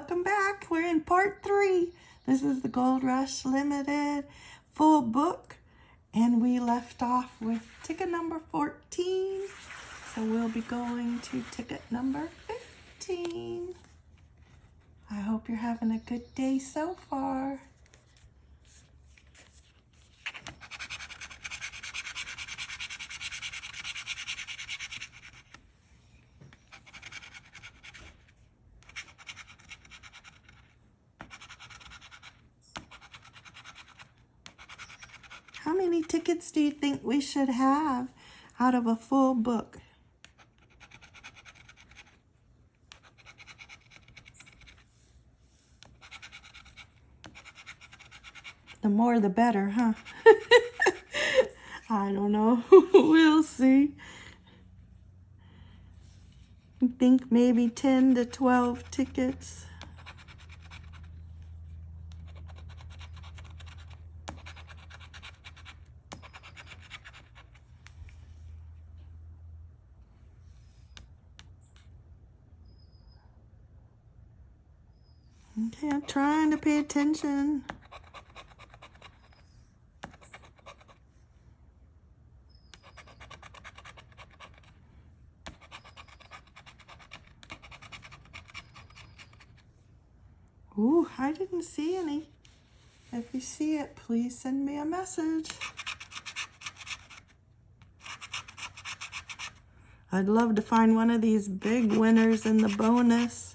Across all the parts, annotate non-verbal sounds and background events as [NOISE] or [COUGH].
welcome back. We're in part three. This is the Gold Rush Limited full book. And we left off with ticket number 14. So we'll be going to ticket number 15. I hope you're having a good day so far. How do you think we should have out of a full book? The more the better, huh? [LAUGHS] I don't know. [LAUGHS] we'll see. I think maybe 10 to 12 tickets. Okay, I'm trying to pay attention. Ooh, I didn't see any. If you see it, please send me a message. I'd love to find one of these big winners in the bonus.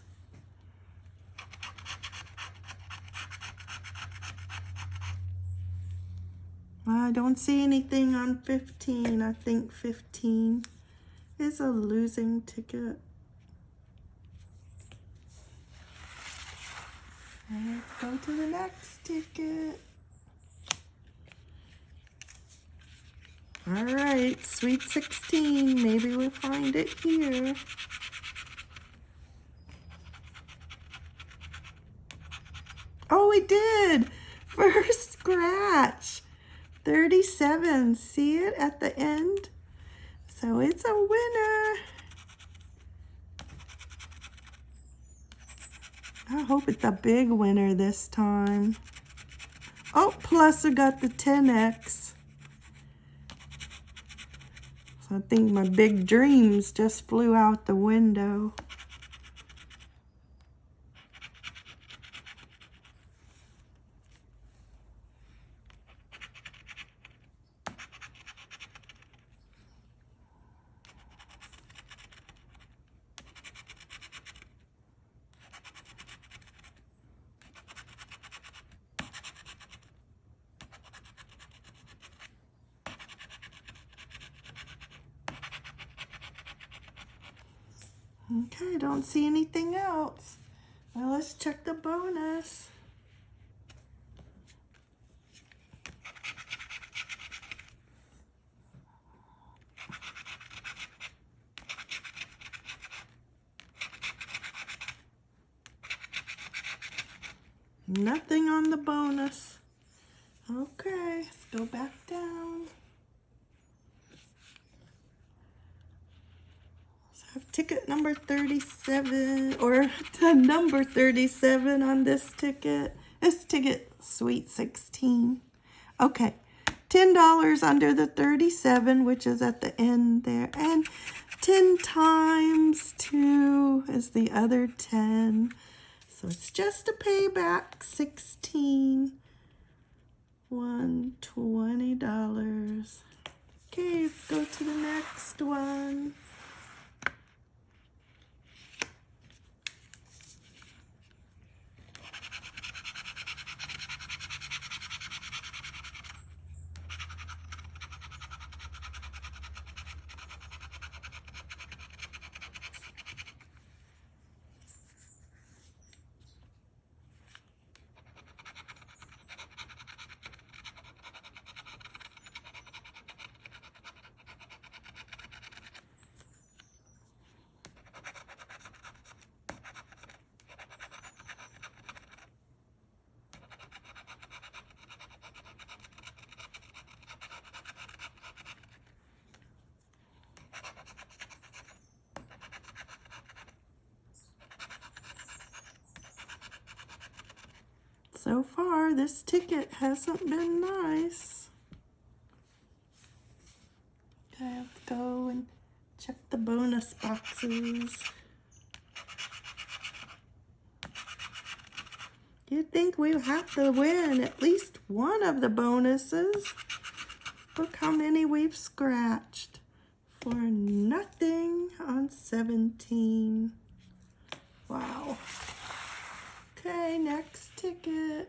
I don't see anything on 15. I think 15 is a losing ticket. Let's go to the next ticket. All right, Sweet 16. Maybe we'll find it here. Oh, we did. [LAUGHS] First scratch. 37. See it at the end? So it's a winner. I hope it's a big winner this time. Oh, plus I got the 10X. So I think my big dreams just flew out the window. Okay, don't see anything else. Well, let's check the bonus. Nothing on the bonus. Okay, let's go back down. have ticket number 37 or number 37 on this ticket. This ticket, sweet 16. Okay, $10 under the 37, which is at the end there. And 10 times 2 is the other 10. So it's just a payback, 16. One $20. Okay, let's go to the next one. So far, this ticket hasn't been nice. Okay, let's go and check the bonus boxes. You'd think we have to win at least one of the bonuses. Look how many we've scratched for nothing on 17. Wow. Okay, next ticket.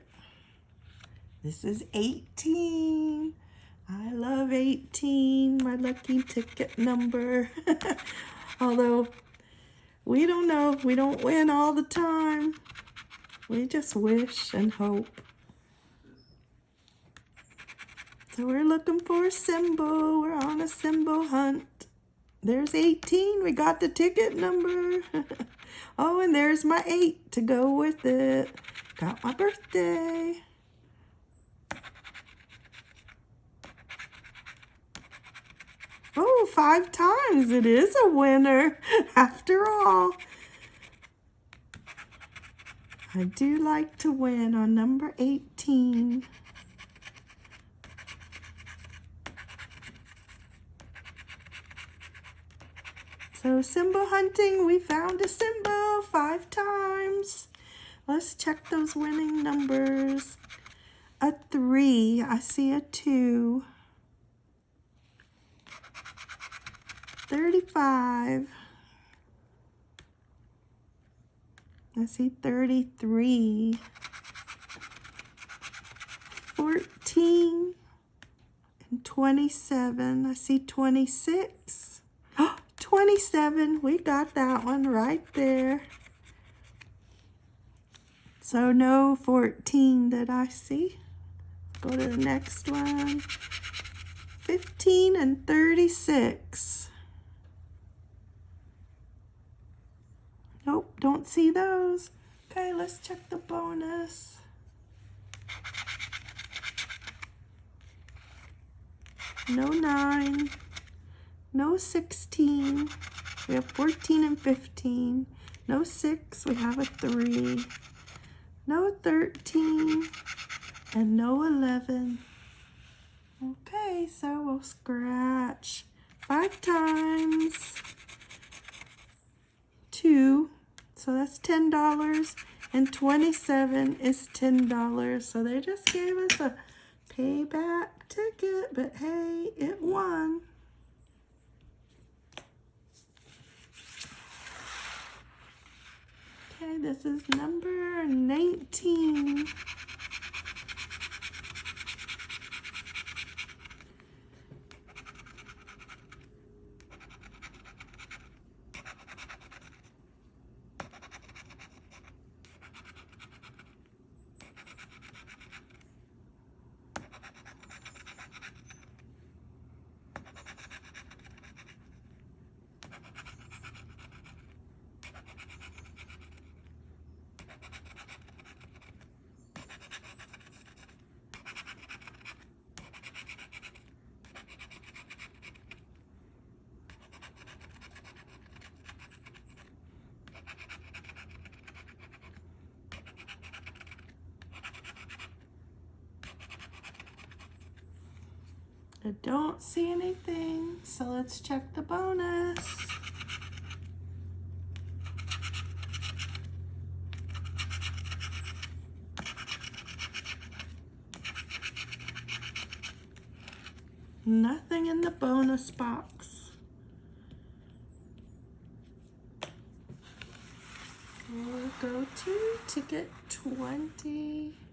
This is 18. I love 18, my lucky ticket number. [LAUGHS] Although, we don't know. We don't win all the time. We just wish and hope. So we're looking for a symbol. We're on a symbol hunt. There's 18. We got the ticket number. [LAUGHS] oh, and there's my 8 to go with it. Got my birthday. Oh, five times. It is a winner [LAUGHS] after all. I do like to win on number 18. So symbol hunting, we found a symbol five times. Let's check those winning numbers. A three, I see a two. 35. I see 33, 14, and 27. I see 26. 27, we got that one right there. So no 14 that I see. Go to the next one. 15 and 36. Nope, don't see those. Okay, let's check the bonus. No 9. No 16. We have 14 and 15. No 6. We have a 3. No 13. And no 11. Okay, so we'll scratch five times. Two. So that's $10 and 27 is $10. So they just gave us a payback ticket, but hey, it won. Okay, this is number 19. I don't see anything, so let's check the bonus. Nothing in the bonus box. We'll go to ticket 20.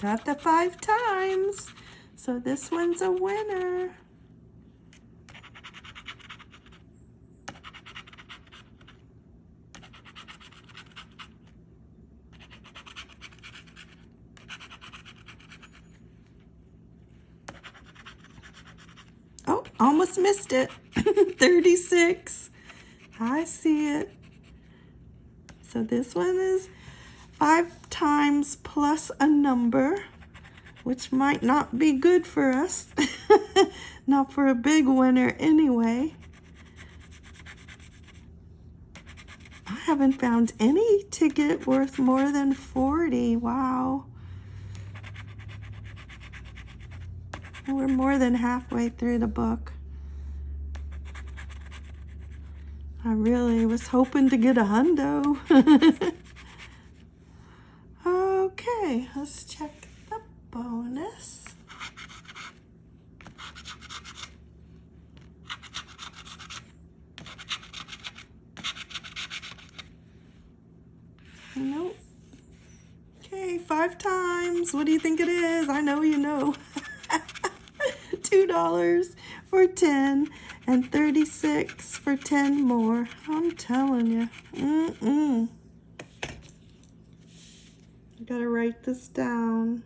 Got the five times. So this one's a winner. Oh, almost missed it. [LAUGHS] 36. I see it. So this one is five times plus a number, which might not be good for us. [LAUGHS] not for a big winner anyway. I haven't found any ticket worth more than 40. Wow. We're more than halfway through the book. I really was hoping to get a hundo. [LAUGHS] okay, let's check the bonus. Nope. Okay, five times. What do you think it is? I know you know. [LAUGHS] $2 for 10 and 36 for 10 more. I'm telling you. Mm-mm. Gotta write this down.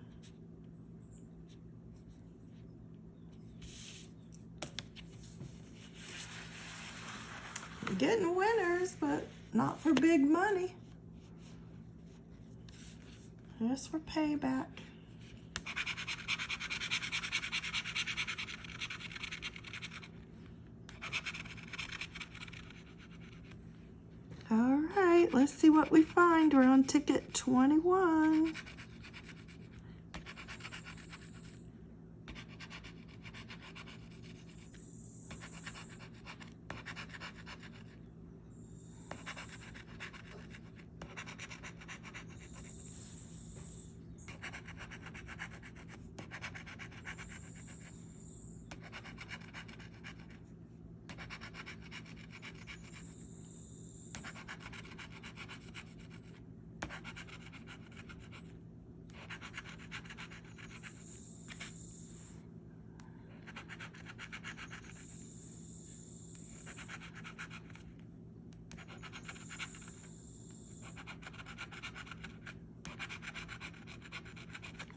getting winners, but not for big money. Just for payback. All right, let's see what we find. We're on ticket 21.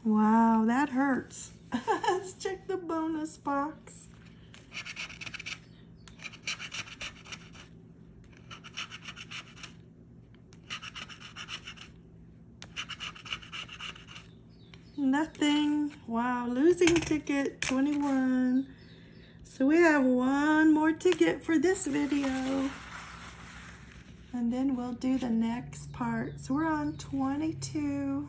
Wow, that hurts. [LAUGHS] Let's check the bonus box. Nothing. Wow, losing ticket 21. So we have one more ticket for this video. And then we'll do the next part. So we're on 22.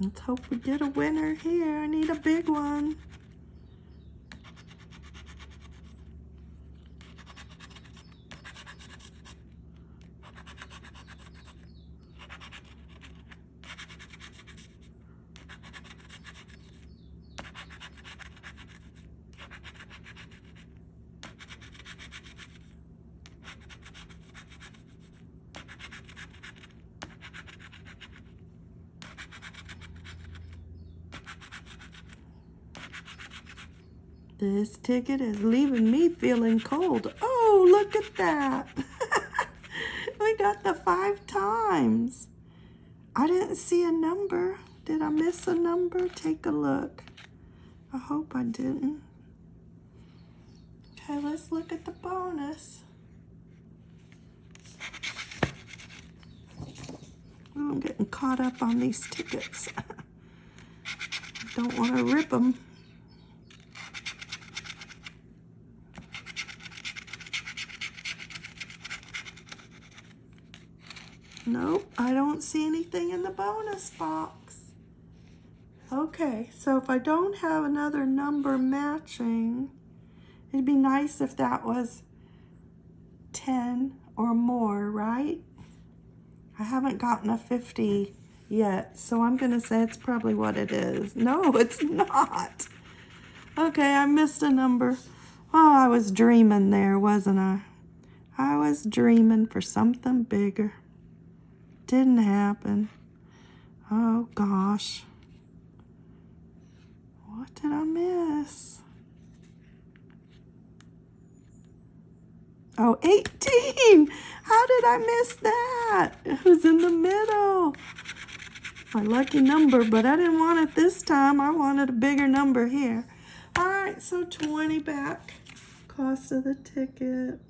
Let's hope we get a winner here. I need a big one. This ticket is leaving me feeling cold. Oh, look at that. [LAUGHS] we got the five times. I didn't see a number. Did I miss a number? Take a look. I hope I didn't. Okay, let's look at the bonus. Oh, I'm getting caught up on these tickets. [LAUGHS] Don't want to rip them. Nope, I don't see anything in the bonus box. Okay, so if I don't have another number matching, it'd be nice if that was 10 or more, right? I haven't gotten a 50 yet, so I'm going to say it's probably what it is. No, [LAUGHS] it's not. Okay, I missed a number. Oh, I was dreaming there, wasn't I? I was dreaming for something bigger. Didn't happen. Oh, gosh. What did I miss? Oh, 18! How did I miss that? It was in the middle. my lucky number, but I didn't want it this time. I wanted a bigger number here. All right, so 20 back. Cost of the ticket.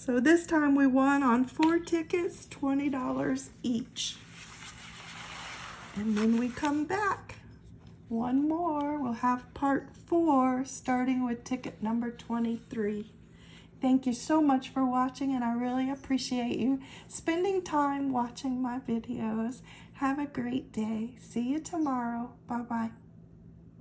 So this time we won on four tickets, $20 each. And when we come back, one more, we'll have part four, starting with ticket number 23. Thank you so much for watching, and I really appreciate you spending time watching my videos. Have a great day. See you tomorrow. Bye-bye.